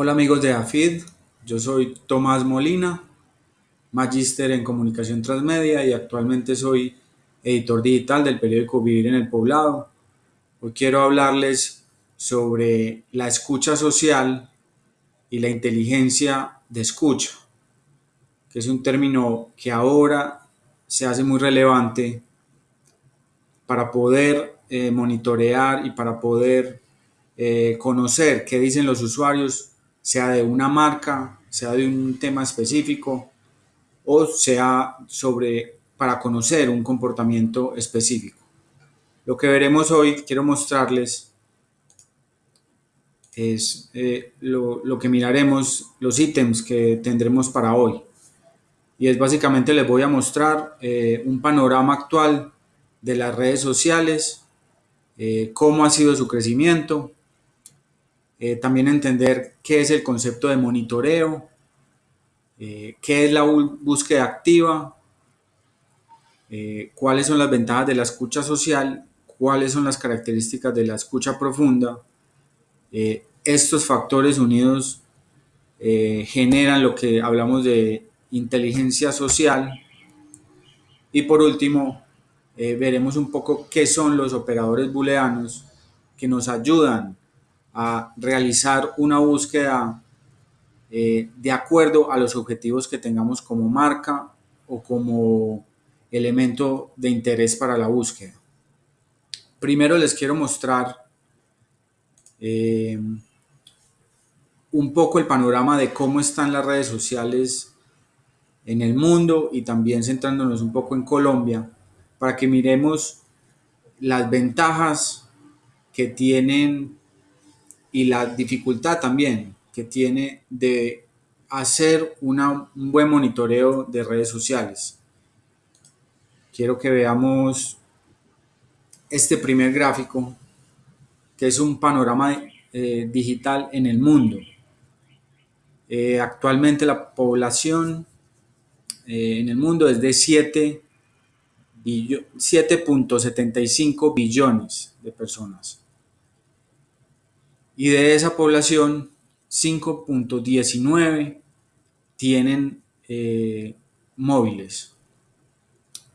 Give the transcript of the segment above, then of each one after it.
Hola amigos de AFID, yo soy Tomás Molina, magíster en comunicación transmedia y actualmente soy editor digital del periódico Vivir en el Poblado. Hoy quiero hablarles sobre la escucha social y la inteligencia de escucha, que es un término que ahora se hace muy relevante para poder eh, monitorear y para poder eh, conocer qué dicen los usuarios, sea de una marca, sea de un tema específico o sea sobre para conocer un comportamiento específico. Lo que veremos hoy, quiero mostrarles, es eh, lo, lo, que miraremos, los ítems que tendremos para hoy. Y es básicamente les voy a mostrar eh, un panorama actual de las redes sociales, eh, cómo ha sido su crecimiento, eh, también entender qué es el concepto de monitoreo, eh, qué es la búsqueda activa, eh, cuáles son las ventajas de la escucha social, cuáles son las características de la escucha profunda. estos factores unidos generan lo que hablamos de inteligencia social. Y por último, veremos un poco qué son los operadores booleanos que nos ayudan a realizar una búsqueda eh, de acuerdo a los objetivos que tengamos como marca o como elemento de interés para la búsqueda. Primero les quiero mostrar eh, un poco el panorama de cómo están las redes sociales en el mundo y también centrándonos un poco en Colombia para que miremos las ventajas que tienen y la dificultad también que tiene de hacer una, un buen monitoreo de redes sociales. Quiero que veamos este primer gráfico, que es un panorama eh, digital en el mundo. Eh, actualmente la población eh, en el mundo es de 7.75 billones de personas y de esa población 5.19 tienen eh, móviles.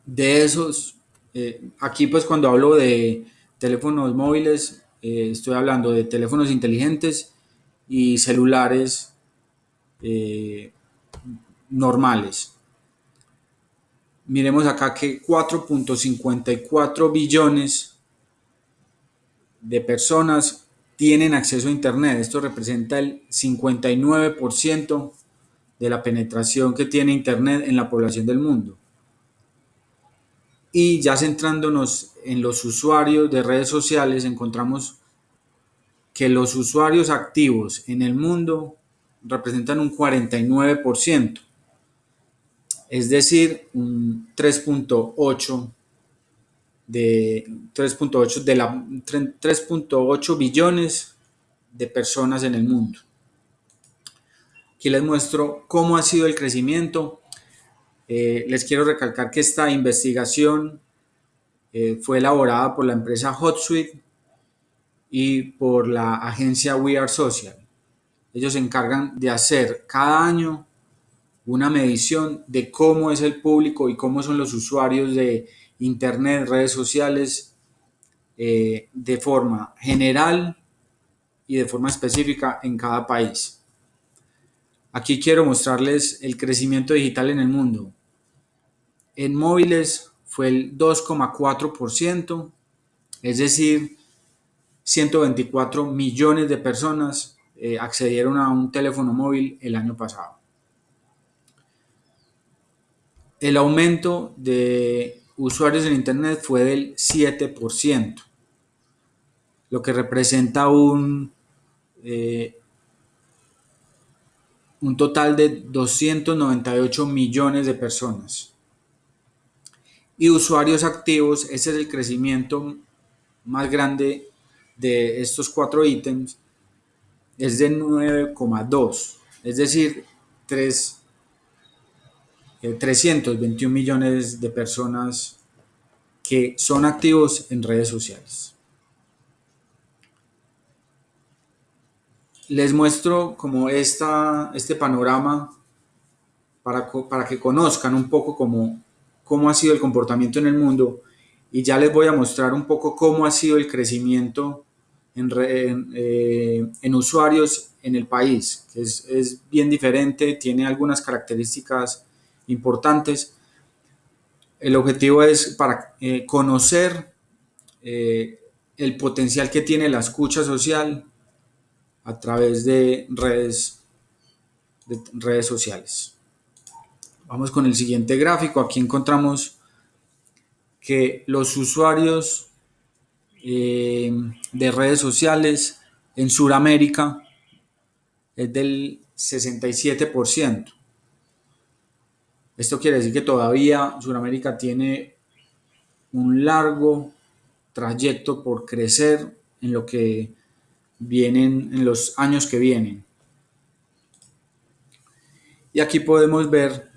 De esos, eh, aquí pues cuando hablo de teléfonos móviles, eh, estoy hablando de teléfonos inteligentes y celulares normales. Miremos acá que 4.54 billones de personas tienen acceso a Internet. Esto representa el 59% de la penetración que tiene Internet en la población del mundo. Y ya centrándonos en los usuarios de redes sociales, encontramos que los usuarios activos en el mundo representan un 49%, es decir, un 3.8 de 3.8 de la 3.8 billones de personas en el mundo. Aquí les muestro cómo ha sido el crecimiento. Eh, les quiero recalcar que esta investigación eh, fue elaborada por la empresa HotSuite y por la agencia We Are Social. Ellos se encargan de hacer cada año una medición de cómo es el público y cómo son los usuarios de Internet, redes sociales, eh, de forma general y de forma específica en cada país. Aquí quiero mostrarles el crecimiento digital en el mundo. En móviles fue el 2,4%, es decir, 124 millones de personas eh, accedieron a un teléfono móvil el año pasado. El aumento de usuarios en Internet fue del 7%, lo que representa un, eh, total de 298 millones de personas. Y usuarios activos, ese es el crecimiento más grande de estos cuatro ítems, es de 9,2, es decir, 3 321 eh, millones de personas que son activos en redes sociales. les muestro como esta, este panorama para, para que conozcan un poco cómo, cómo ha sido el comportamiento en el mundo y ya les voy a mostrar un poco cómo ha sido el crecimiento en, en, eh, en usuarios en el país, que es, es, bien diferente, tiene algunas características importantes. El objetivo es para eh, conocer eh, el potencial que tiene la escucha social a través de redes, de redes sociales. Vamos con el siguiente gráfico. Aquí encontramos que los usuarios eh, de redes sociales en Sudamérica es del 67%. Esto quiere decir que todavía Sudamérica tiene un largo trayecto por crecer en lo que vienen en los años que vienen. Y aquí podemos ver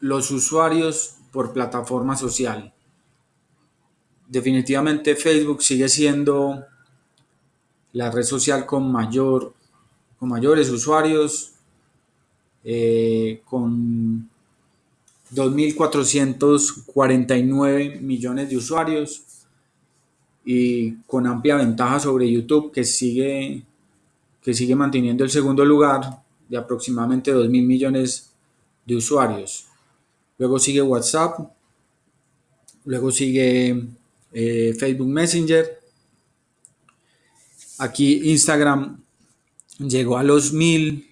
los usuarios por plataforma social. Definitivamente Facebook sigue siendo la red social con mayor con mayores usuarios eh, con 2.449 millones de usuarios y con amplia ventaja sobre YouTube que sigue, que sigue manteniendo el segundo lugar de aproximadamente 2.000 millones de usuarios. Luego sigue WhatsApp, luego sigue eh, Facebook Messenger. Aquí Instagram llegó a los mil,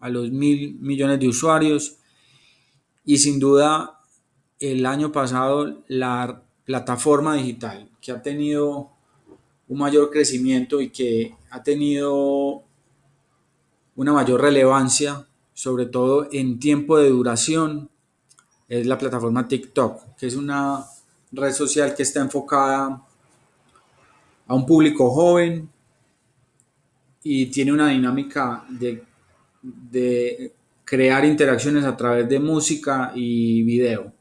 a los mil millones de usuarios. Y sin duda el año pasado la plataforma digital que ha tenido un mayor crecimiento y que ha tenido una mayor relevancia, sobre todo en tiempo de duración, es la plataforma TikTok, que es una red social que está enfocada a un público joven y tiene una dinámica de, de crear interacciones a través de música y video.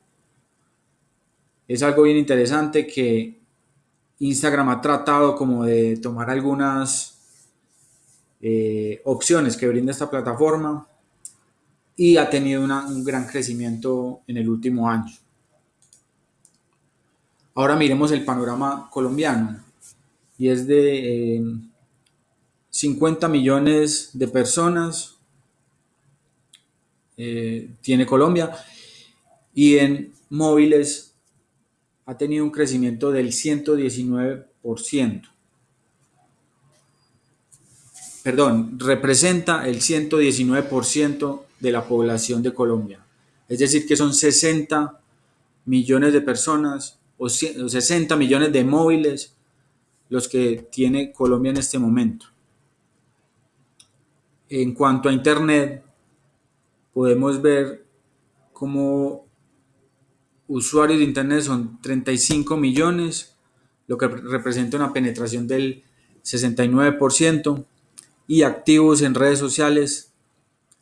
Es algo bien interesante que Instagram ha tratado como de tomar algunas eh, opciones que brinda esta plataforma y ha tenido un gran crecimiento en el último año. Ahora miremos el panorama colombiano y es de eh, 50 millones de personas eh, tiene Colombia y en móviles ha tenido un crecimiento del 119%. Perdón, representa el 119% de la población de Colombia. Es decir, que son 60 millones de personas o 60 millones de móviles los que tiene Colombia en este momento. En cuanto a Internet, podemos ver como usuarios de Internet son 35 millones, lo que representa una penetración del 69%, y activos en redes sociales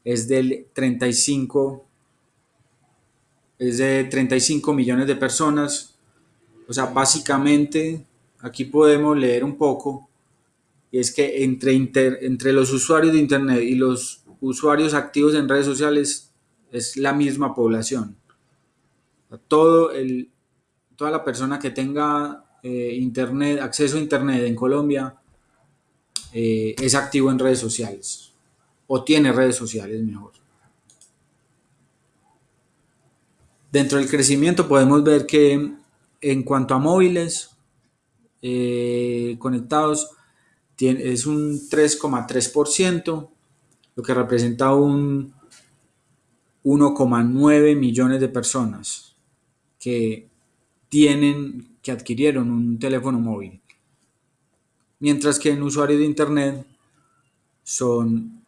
es del 35 es de 35 millones de personas. O sea, básicamente aquí podemos leer un poco y es que entre, inter, entre los usuarios de internet y los usuarios activos en redes sociales es la misma población. Todo el, toda la persona que tenga eh, internet, acceso a internet en Colombia eh, es activo en redes sociales o tiene redes sociales mejor. Dentro del crecimiento podemos ver que en cuanto a móviles eh, conectados es un 3,3%, lo que representa un 1,9 millones de personas que tienen, que adquirieron un teléfono móvil. Mientras que en usuarios de internet son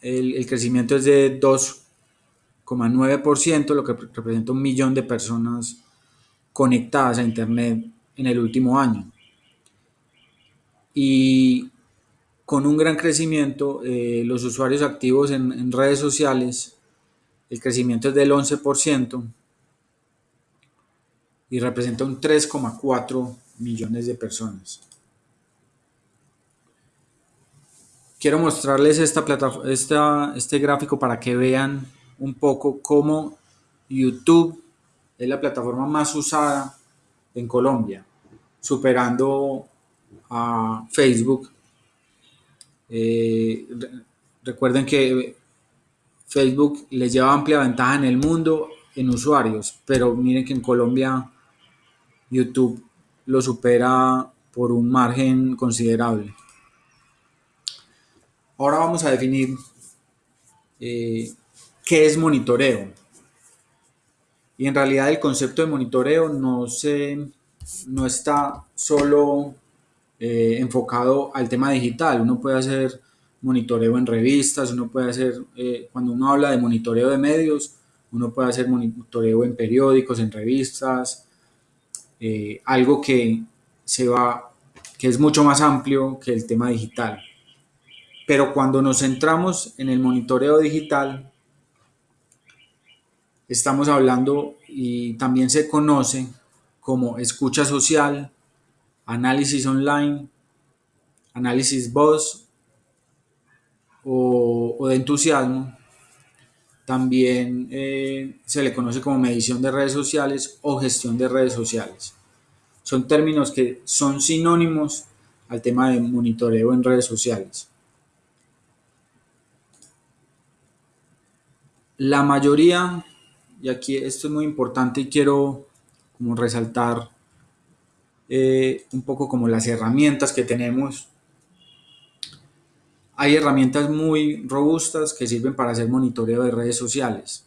el, el crecimiento es de 2,9%, lo que representa un millón de personas conectadas a internet en el último año. Y con un gran crecimiento, eh, los usuarios activos en, redes sociales, el crecimiento es del 11% y representa un 3,4 millones de personas. quiero mostrarles esta, este gráfico para que vean un poco cómo YouTube es la plataforma más usada en Colombia, superando a Facebook. Eh, recuerden que Facebook les lleva amplia ventaja en el mundo en usuarios, pero miren que en Colombia YouTube lo supera por un margen considerable. Ahora vamos a definir eh, qué es monitoreo. Y en realidad el concepto de monitoreo no, se, no está solo eh, enfocado al tema digital. Uno puede hacer monitoreo en revistas, uno puede hacer, eh, cuando uno habla de monitoreo de medios, uno puede hacer monitoreo en periódicos, en revistas, algo que se va, que es mucho más amplio que el tema digital. Pero cuando nos centramos en el monitoreo digital, estamos hablando y también se conoce como escucha social, análisis online, análisis voz o, de entusiasmo. También eh, se le conoce como medición de redes sociales o gestión de redes sociales. Son términos que son sinónimos al tema de monitoreo en redes sociales. La mayoría, y aquí esto es muy importante y quiero como resaltar eh, un poco como las herramientas que tenemos. Hay herramientas muy robustas que sirven para hacer monitoreo de redes sociales.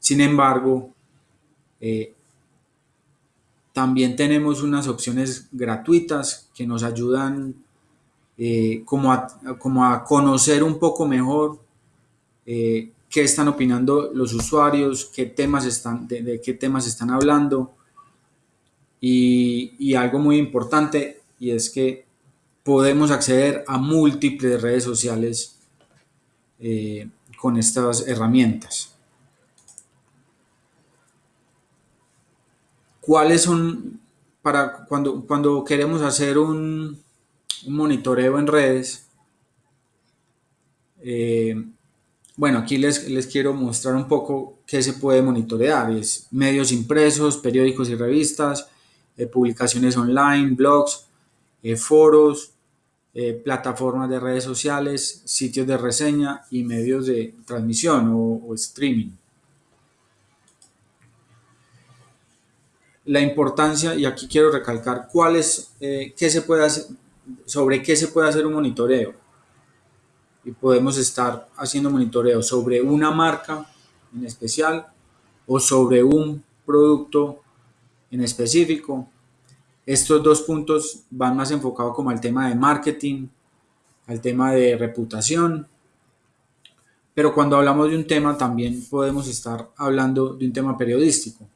Sin embargo, eh, también tenemos unas opciones gratuitas que nos ayudan eh, como, a, como, a, conocer un poco mejor qué están opinando los usuarios, qué temas están, de, qué temas están hablando. Y, algo muy importante, y es que podemos acceder a múltiples redes sociales eh, con estas herramientas. ¿Cuáles son, para cuando, cuando queremos hacer un, monitoreo en redes, eh, bueno, aquí les, les, quiero mostrar un poco qué se puede monitorear. Es medios impresos, periódicos y revistas, publicaciones online, blogs, eh, foros, eh, plataformas de redes sociales, sitios de reseña y medios de transmisión o, streaming. La importancia, y aquí quiero recalcar cuál es, qué se puede hacer, sobre qué se puede hacer un monitoreo y podemos estar haciendo monitoreo sobre una marca en especial o sobre un producto en específico. Estos dos puntos van más enfocados como al tema de marketing, al tema de reputación, pero cuando hablamos de un tema también podemos estar hablando de un tema periodístico.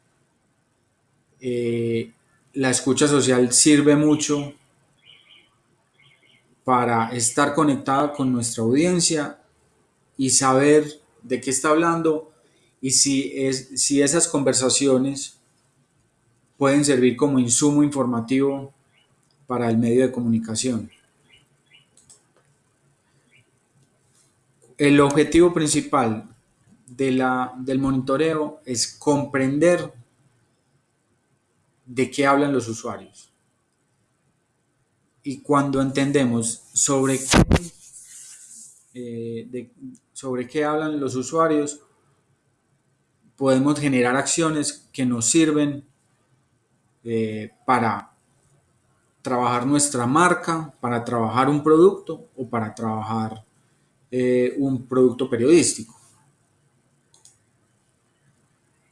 Eh, la escucha social sirve mucho para estar conectada con nuestra audiencia y saber de qué está hablando y si, es, si esas conversaciones pueden servir como insumo informativo para el medio de comunicación. El objetivo principal de la, del monitoreo es comprender de qué hablan los usuarios y cuando entendemos sobre qué, eh, sobre qué hablan los usuarios, podemos generar acciones que nos sirven eh, para trabajar nuestra marca, para trabajar un producto o para trabajar eh, un producto periodístico.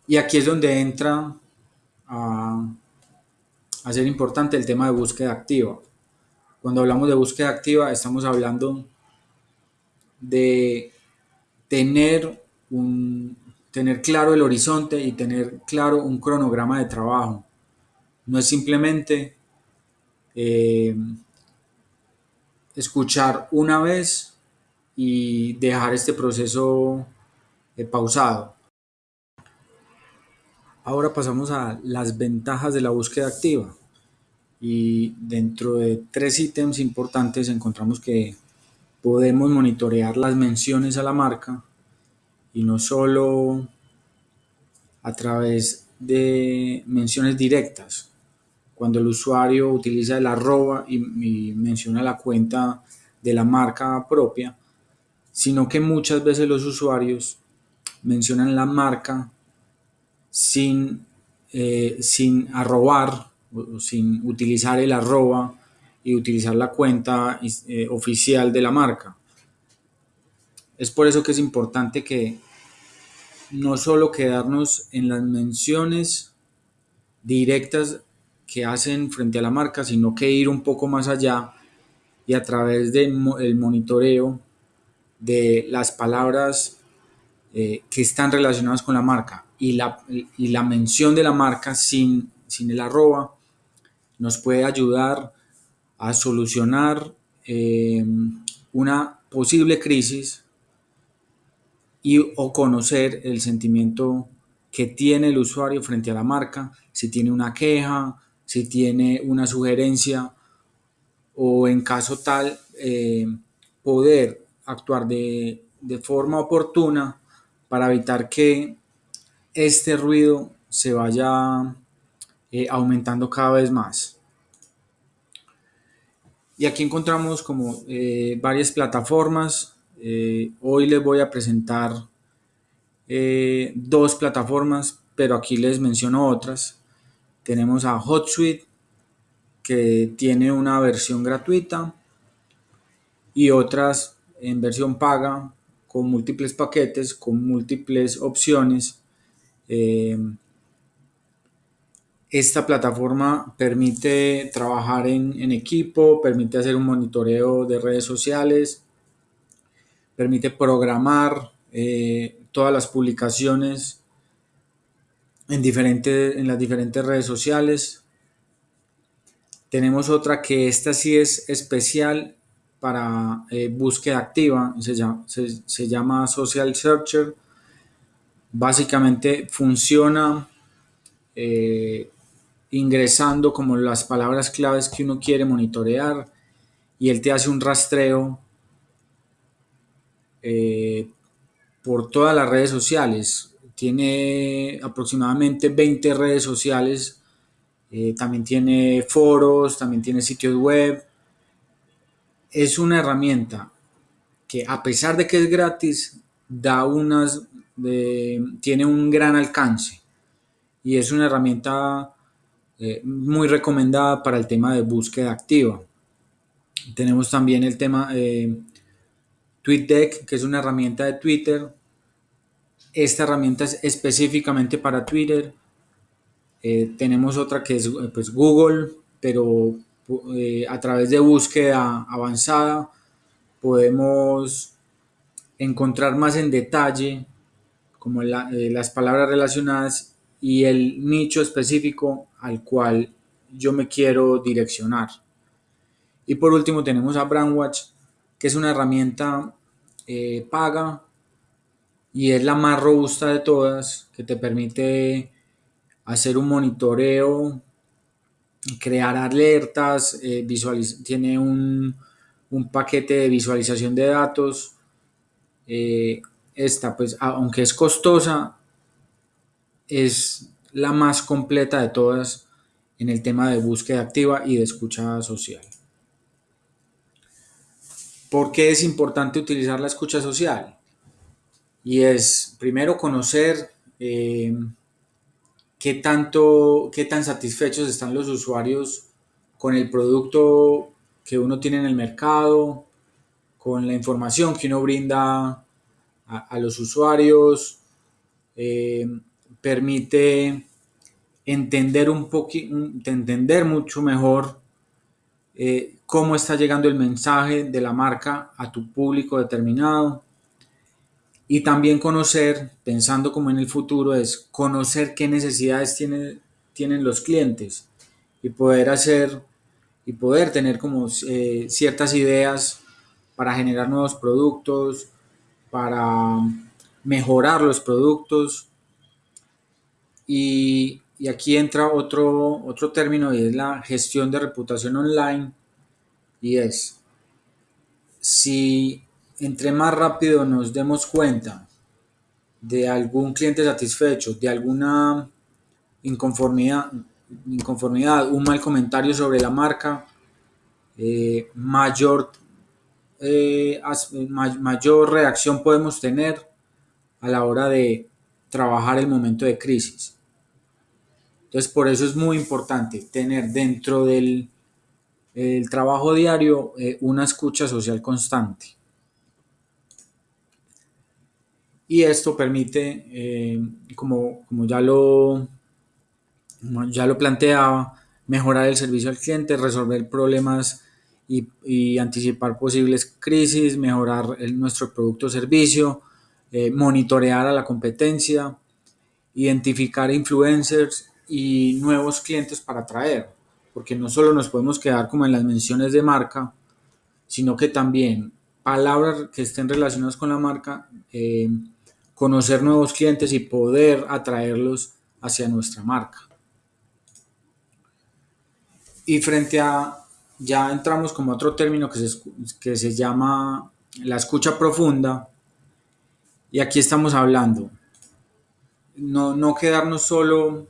Y aquí es donde entra a, a ser importante el tema de búsqueda activa. Cuando hablamos de búsqueda activa, estamos hablando de tener, un, tener claro el horizonte y tener claro un cronograma de trabajo. No es simplemente eh, escuchar una vez y dejar este proceso eh, pausado. Ahora pasamos a las ventajas de la búsqueda activa y dentro de tres ítems importantes encontramos que podemos monitorear las menciones a la marca y no solo a través de menciones directas. Cuando el usuario utiliza el arroba y, menciona la cuenta de la marca propia, sino que muchas veces los usuarios mencionan la marca sin, eh, sin arrobar o sin utilizar el arroba y utilizar la cuenta eh, oficial de la marca. Es por eso que es importante que no solo quedarnos en las menciones directas que hacen frente a la marca, sino que ir un poco más allá y a través del monitoreo de las palabras eh, que están relacionadas con la marca. Y la, y la mención de la marca sin, sin el arroba nos puede ayudar a solucionar eh, una posible crisis y o conocer el sentimiento que tiene el usuario frente a la marca, si tiene una queja, si tiene una sugerencia o en caso tal eh, poder actuar de, forma oportuna para evitar que este ruido se vaya eh, aumentando cada vez más. Y aquí encontramos como eh, varias plataformas. Hoy les voy a presentar dos plataformas, pero aquí les menciono otras. Tenemos a HotSuite, que tiene una versión gratuita y otras en versión paga con múltiples paquetes, con múltiples opciones. Esta plataforma permite trabajar en, equipo, permite hacer un monitoreo de redes sociales, permite programar eh, todas las publicaciones en, en las diferentes redes sociales. Tenemos otra que esta sí es especial para eh, búsqueda activa, se llama, se llama Social Searcher. Básicamente funciona eh, ingresando como las palabras claves que uno quiere monitorear y él te hace un rastreo eh, por todas las redes sociales. Tiene aproximadamente 20 redes sociales, eh, también tiene foros, también tiene sitios web. Es una herramienta que a pesar de que es gratis, da unas, tiene un gran alcance y es una herramienta eh, muy recomendada para el tema de búsqueda activa. Tenemos también el tema eh, TweetDeck, que es una herramienta de Twitter. Esta herramienta es específicamente para Twitter. Eh, tenemos otra que es pues, Google, pero a través de búsqueda avanzada podemos encontrar más en detalle como las palabras relacionadas y el nicho específico al cual yo me quiero direccionar. Y por último tenemos a Brandwatch, que es una herramienta eh, paga y es la más robusta de todas, que te permite hacer un monitoreo, crear alertas, eh, tiene un, paquete de visualización de datos. Eh, esta, pues, aunque es costosa, es la más completa de todas en el tema de búsqueda activa y de escucha social. ¿Por qué es importante utilizar la escucha social? Y es primero conocer eh, qué tanto, qué tan satisfechos están los usuarios con el producto que uno tiene en el mercado, con la información que uno brinda a, los usuarios, eh, permite entender un poquito, entender mucho mejor eh, cómo está llegando el mensaje de la marca a tu público determinado y también conocer, pensando como en el futuro, es conocer qué necesidades tienen los clientes y poder hacer y poder tener como eh, ciertas ideas para generar nuevos productos, para mejorar los productos. Y, aquí entra otro, otro término y es la gestión de reputación online y es si entre más rápido nos demos cuenta de algún cliente satisfecho, de alguna inconformidad, inconformidad un mal comentario sobre la marca, eh, mayor, eh, mayor reacción podemos tener a la hora de trabajar el momento de crisis. Entonces, por eso es muy importante tener dentro del el trabajo diario eh, una escucha social constante. Y esto permite, eh, como, como, ya, lo, ya lo planteaba, mejorar el servicio al cliente, resolver problemas y, anticipar posibles crisis, mejorar nuestro producto o servicio, eh, monitorear a la competencia, identificar influencers y nuevos clientes para atraer, porque no solo nos podemos quedar como en las menciones de marca, sino que también palabras que estén relacionadas con la marca, eh, conocer nuevos clientes y poder atraerlos hacia nuestra marca. Y frente a, ya entramos como otro término que se, que se llama la escucha profunda, y aquí estamos hablando, no, no quedarnos solo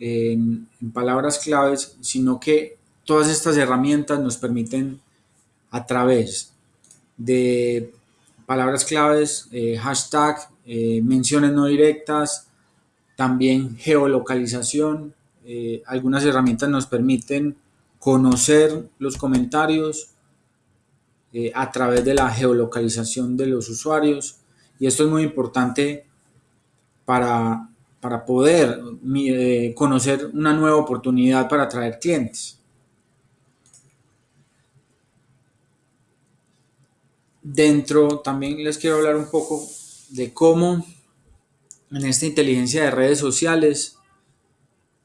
en, en, palabras claves, sino que todas estas herramientas nos permiten a través de palabras claves, eh, hashtag, eh, menciones no directas, también geolocalización. Eh, algunas herramientas nos permiten conocer los comentarios a través de la geolocalización de los usuarios y esto es muy importante para, para poder conocer una nueva oportunidad para atraer clientes. Dentro también les quiero hablar un poco de cómo en esta inteligencia de redes sociales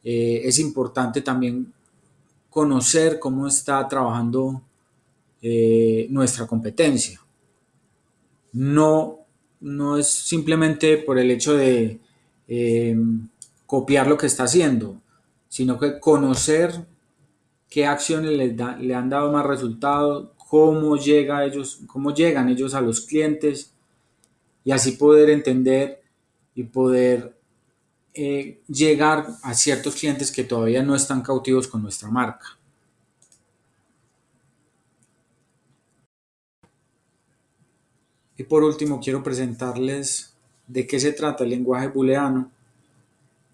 eh, es importante también conocer cómo está trabajando eh, nuestra competencia. No no es simplemente por el hecho de eh, copiar lo que está haciendo, sino que conocer qué acciones le, le han dado más resultados, cómo, llega ellos, cómo llegan ellos a los clientes y así poder entender y poder eh, llegar a ciertos clientes que todavía no están cautivos con nuestra marca. Y por último quiero presentarles de qué se trata el lenguaje booleano,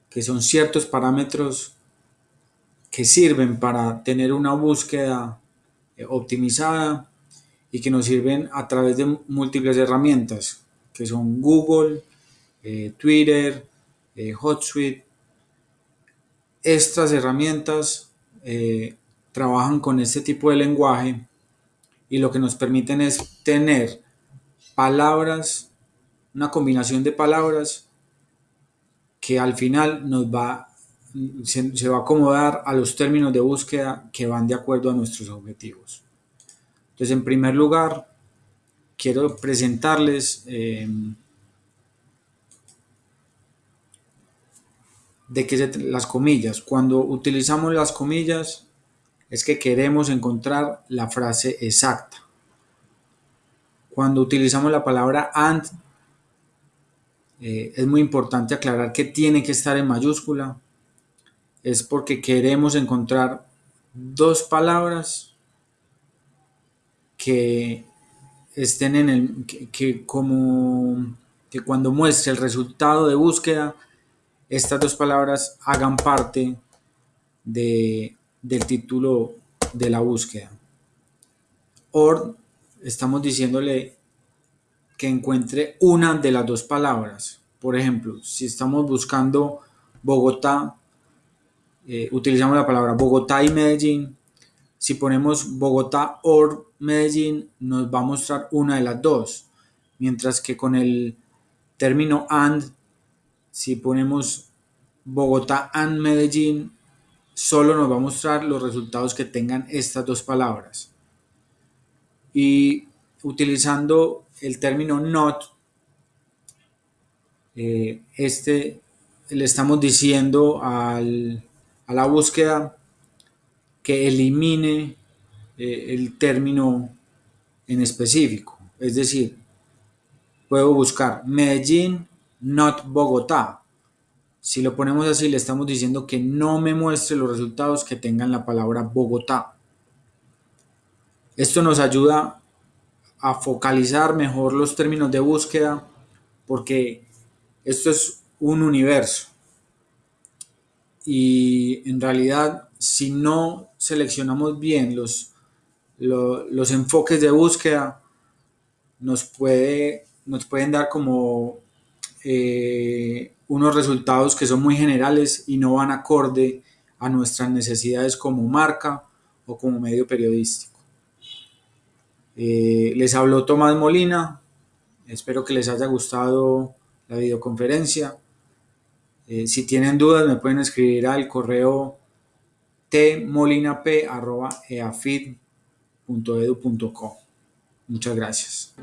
que son ciertos parámetros que sirven para tener una búsqueda optimizada y que nos sirven a través de múltiples herramientas, que son Google, eh, Twitter, eh, HotSuite. Estas herramientas eh, trabajan con este tipo de lenguaje y lo que nos permiten es tener palabras, una combinación de palabras que al final nos va, se, va a acomodar a los términos de búsqueda que van de acuerdo a nuestros objetivos. Entonces, en primer lugar, quiero presentarles eh, de qué se, las comillas. Cuando utilizamos las comillas es que queremos encontrar la frase exacta cuando utilizamos la palabra and, eh, es muy importante aclarar que tiene que estar en mayúscula. Es porque queremos encontrar dos palabras que estén en el que, como que cuando muestre el resultado de búsqueda estas dos palabras hagan parte de, del título de la búsqueda or estamos diciéndole que encuentre una de las dos palabras. Por ejemplo, si estamos buscando Bogotá, eh, utilizamos la palabra Bogotá y Medellín. Si ponemos Bogotá or Medellín, nos va a mostrar una de las dos. Mientras que con el término and, si ponemos Bogotá and Medellín, solo nos va a mostrar los resultados que tengan estas dos palabras y utilizando el término not, eh, este le estamos diciendo al, la búsqueda que elimine eh, el término en específico. Es decir, puedo buscar Medellín, not Bogotá. Si lo ponemos así, le estamos diciendo que no me muestre los resultados que tengan la palabra Bogotá. Esto nos ayuda a focalizar mejor los términos de búsqueda porque esto es un universo. Y en realidad, si no seleccionamos bien los, los, enfoques de búsqueda, nos, puede, nos pueden dar como eh, unos resultados que son muy generales y no van acorde a nuestras necesidades como marca o como medio periodístico. Eh, les habló Tomás Molina, espero que les haya gustado la videoconferencia. Eh, si tienen dudas me pueden escribir al correo tmolinap.eafid.edu.co. Muchas gracias.